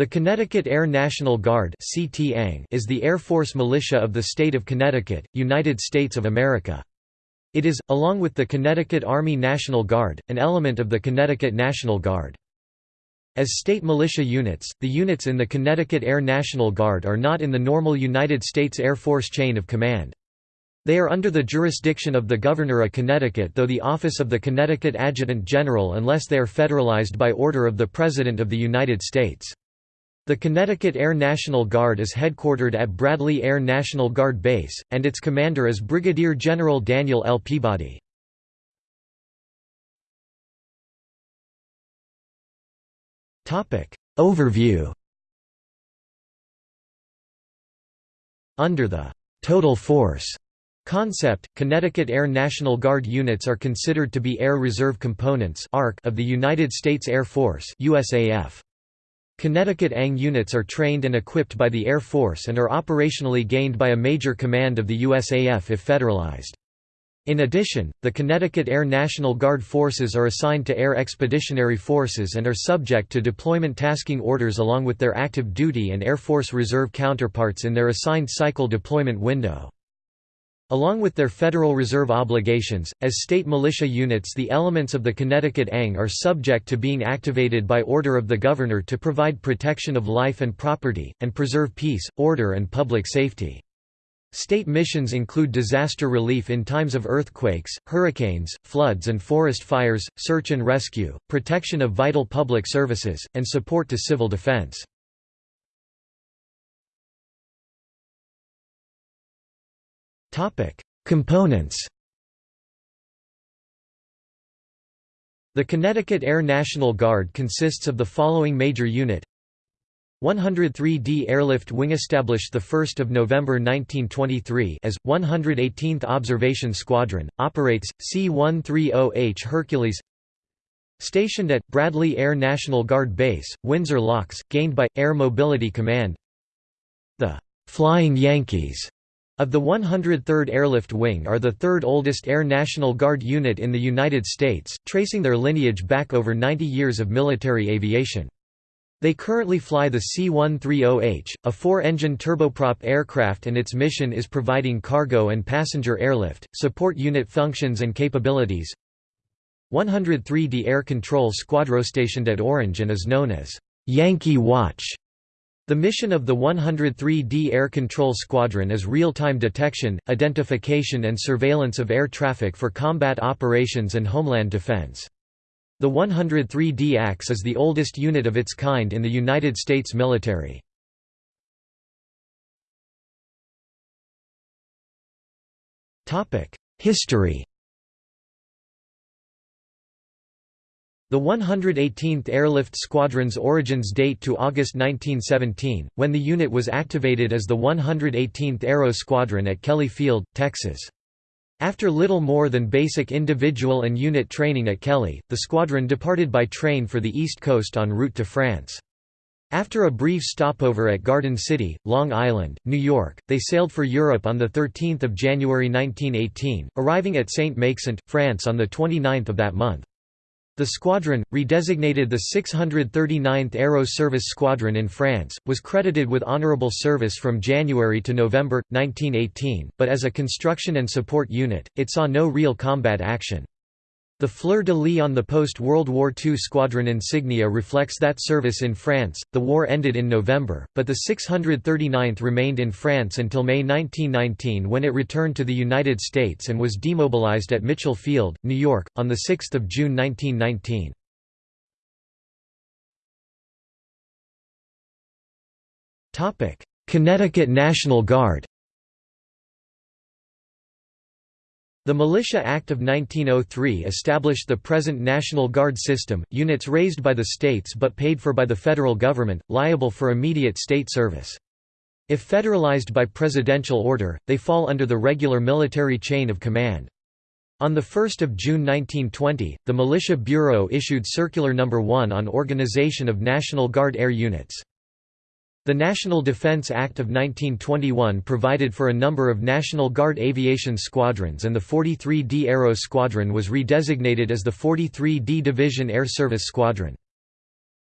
The Connecticut Air National Guard is the Air Force militia of the state of Connecticut, United States of America. It is, along with the Connecticut Army National Guard, an element of the Connecticut National Guard. As state militia units, the units in the Connecticut Air National Guard are not in the normal United States Air Force chain of command. They are under the jurisdiction of the Governor of Connecticut though the office of the Connecticut Adjutant General unless they are federalized by order of the President of the United States. The Connecticut Air National Guard is headquartered at Bradley Air National Guard Base, and its commander is Brigadier General Daniel L. Peabody. Overview Under the «total force» concept, Connecticut Air National Guard units are considered to be Air Reserve Components of the United States Air Force USAF. Connecticut ANG units are trained and equipped by the Air Force and are operationally gained by a major command of the USAF if federalized. In addition, the Connecticut Air National Guard forces are assigned to Air Expeditionary Forces and are subject to deployment tasking orders along with their active duty and Air Force Reserve counterparts in their assigned cycle deployment window. Along with their Federal Reserve obligations, as state militia units the elements of the Connecticut ANG are subject to being activated by order of the Governor to provide protection of life and property, and preserve peace, order and public safety. State missions include disaster relief in times of earthquakes, hurricanes, floods and forest fires, search and rescue, protection of vital public services, and support to civil defense. Components The Connecticut Air National Guard consists of the following major unit. 103d Airlift Wing established 1 November 1923 as, 118th Observation Squadron, operates, C-130H Hercules. Stationed at, Bradley Air National Guard Base, Windsor Locks, gained by, Air Mobility Command. The «Flying Yankees» Of the 103rd Airlift Wing are the third oldest Air National Guard unit in the United States, tracing their lineage back over 90 years of military aviation. They currently fly the C-130H, a four-engine turboprop aircraft and its mission is providing cargo and passenger airlift, support unit functions and capabilities. 103d Air Control Squadron stationed at Orange and is known as Yankee Watch. The mission of the 103d Air Control Squadron is real-time detection, identification and surveillance of air traffic for combat operations and homeland defense. The 103d ACS is the oldest unit of its kind in the United States military. History The 118th Airlift Squadron's origins date to August 1917, when the unit was activated as the 118th Aero Squadron at Kelly Field, Texas. After little more than basic individual and unit training at Kelly, the squadron departed by train for the East Coast en route to France. After a brief stopover at Garden City, Long Island, New York, they sailed for Europe on 13 January 1918, arriving at Saint-Maixent, France on 29 that month. The squadron, redesignated the 639th Aero Service Squadron in France, was credited with honorable service from January to November, 1918, but as a construction and support unit, it saw no real combat action. The fleur-de-lis on the post-World War II squadron insignia reflects that service in France. The war ended in November, but the 639th remained in France until May 1919 when it returned to the United States and was demobilized at Mitchell Field, New York, on 6 June 1919. Connecticut National Guard The Militia Act of 1903 established the present National Guard system, units raised by the states but paid for by the federal government, liable for immediate state service. If federalized by presidential order, they fall under the regular military chain of command. On 1 June 1920, the Militia Bureau issued Circular No. 1 on organization of National Guard air units. The National Defense Act of 1921 provided for a number of National Guard aviation squadrons and the 43d Aero Squadron was redesignated as the 43d Division Air Service Squadron.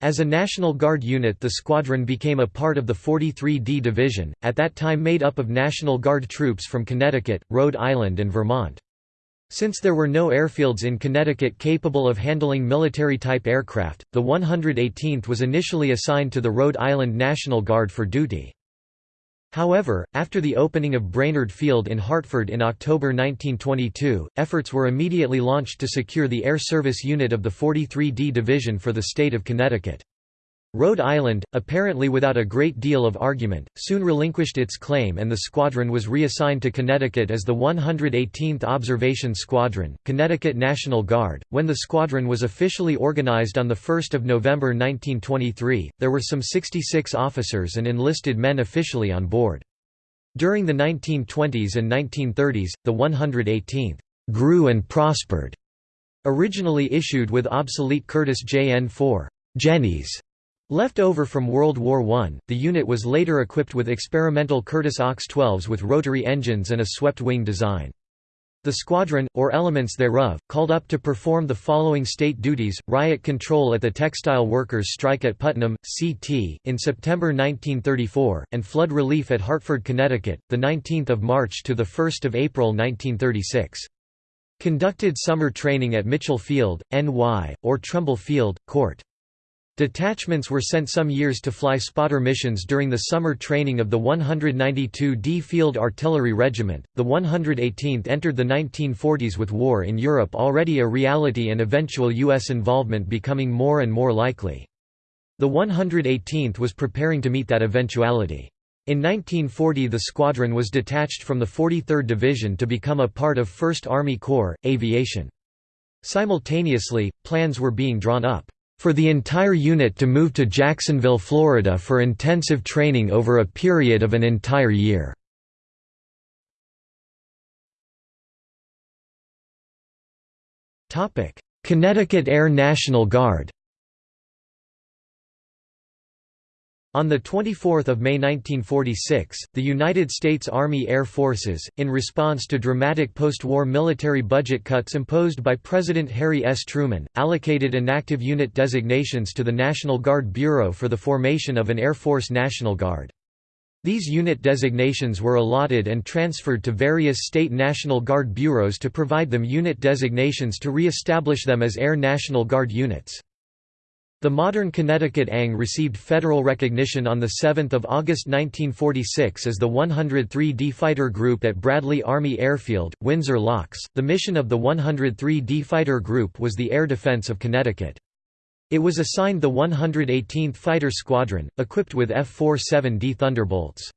As a National Guard unit the squadron became a part of the 43D Division, at that time made up of National Guard troops from Connecticut, Rhode Island and Vermont. Since there were no airfields in Connecticut capable of handling military-type aircraft, the 118th was initially assigned to the Rhode Island National Guard for duty. However, after the opening of Brainerd Field in Hartford in October 1922, efforts were immediately launched to secure the Air Service Unit of the 43D Division for the state of Connecticut. Rhode Island, apparently without a great deal of argument, soon relinquished its claim and the squadron was reassigned to Connecticut as the 118th Observation Squadron, Connecticut National Guard. When the squadron was officially organized on 1 November 1923, there were some 66 officers and enlisted men officially on board. During the 1920s and 1930s, the 118th grew and prospered. Originally issued with obsolete Curtiss JN-4 Jennies Left over from World War I, the unit was later equipped with experimental Curtiss OX-12s with rotary engines and a swept-wing design. The squadron, or elements thereof, called up to perform the following state duties, riot control at the textile workers' strike at Putnam, CT, in September 1934, and flood relief at Hartford, Connecticut, 19 March to 1 April 1936. Conducted summer training at Mitchell Field, NY, or Trumbull Field, Court. Detachments were sent some years to fly spotter missions during the summer training of the 192d Field Artillery Regiment. The 118th entered the 1940s with war in Europe already a reality and eventual U.S. involvement becoming more and more likely. The 118th was preparing to meet that eventuality. In 1940 the squadron was detached from the 43rd Division to become a part of 1st Army Corps, Aviation. Simultaneously, plans were being drawn up for the entire unit to move to Jacksonville, Florida for intensive training over a period of an entire year. Connecticut Air National Guard On 24 May 1946, the United States Army Air Forces, in response to dramatic post-war military budget cuts imposed by President Harry S. Truman, allocated inactive unit designations to the National Guard Bureau for the formation of an Air Force National Guard. These unit designations were allotted and transferred to various state National Guard bureaus to provide them unit designations to re-establish them as Air National Guard units. The modern Connecticut ANG received federal recognition on 7 August 1946 as the 103d Fighter Group at Bradley Army Airfield, Windsor Locks. The mission of the 103d Fighter Group was the air defense of Connecticut. It was assigned the 118th Fighter Squadron, equipped with F-47D Thunderbolts.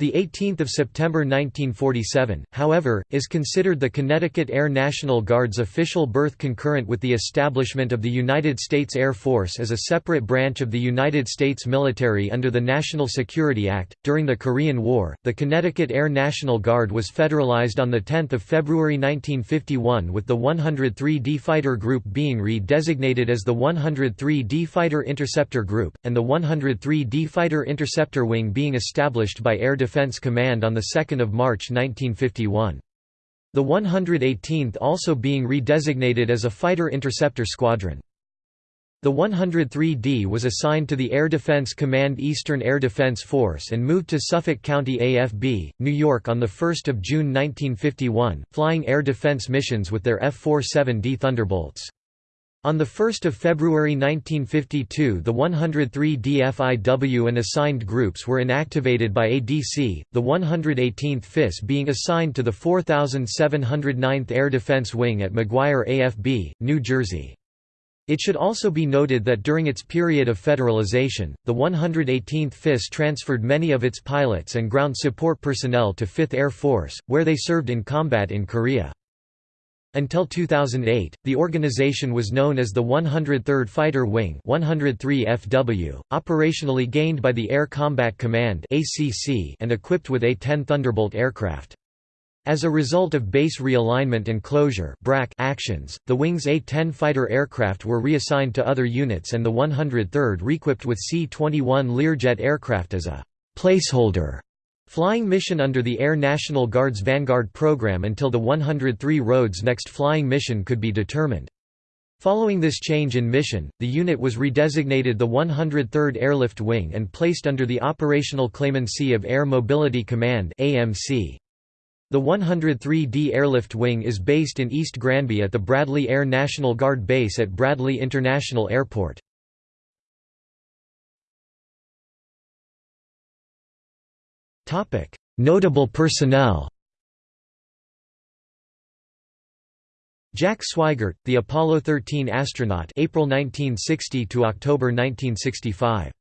The 18th of September 1947, however, is considered the Connecticut Air National Guard's official birth concurrent with the establishment of the United States Air Force as a separate branch of the United States military under the National Security Act. During the Korean War, the Connecticut Air National Guard was federalized on the 10th of February 1951 with the 103d Fighter Group being re-designated as the 103d Fighter Interceptor Group and the 103d Fighter Interceptor Wing being established by Air Defense Command on 2 March 1951. The 118th also being redesignated as a Fighter Interceptor Squadron. The 103d was assigned to the Air Defense Command Eastern Air Defense Force and moved to Suffolk County AFB, New York on 1 June 1951, flying air defense missions with their F-47D Thunderbolts. On 1 February 1952 the 103 DFIW and assigned groups were inactivated by ADC, the 118th FIS being assigned to the 4709th Air Defense Wing at McGuire AFB, New Jersey. It should also be noted that during its period of federalization, the 118th FIS transferred many of its pilots and ground support personnel to 5th Air Force, where they served in combat in Korea. Until 2008, the organization was known as the 103rd Fighter Wing 103 FW, operationally gained by the Air Combat Command and equipped with A-10 Thunderbolt aircraft. As a result of base realignment and closure actions, the Wing's A-10 fighter aircraft were reassigned to other units and the 103rd reequipped with C-21 Learjet aircraft as a «placeholder» Flying mission under the Air National Guard's Vanguard program until the 103 Rhodes next flying mission could be determined. Following this change in mission, the unit was redesignated the 103rd Airlift Wing and placed under the operational claimancy of Air Mobility Command AMC. The 103d Airlift Wing is based in East Granby at the Bradley Air National Guard Base at Bradley International Airport. Notable personnel Jack Swigert, the Apollo 13 astronaut April 1960 to October 1965